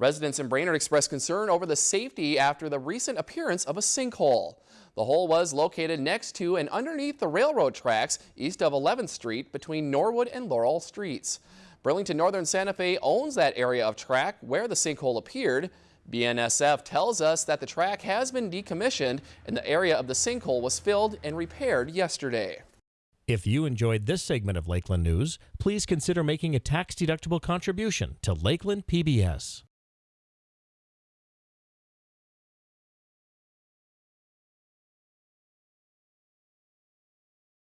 Residents in Brainerd expressed concern over the safety after the recent appearance of a sinkhole. The hole was located next to and underneath the railroad tracks east of 11th Street between Norwood and Laurel Streets. Burlington Northern Santa Fe owns that area of track where the sinkhole appeared. BNSF tells us that the track has been decommissioned and the area of the sinkhole was filled and repaired yesterday. If you enjoyed this segment of Lakeland News, please consider making a tax-deductible contribution to Lakeland PBS.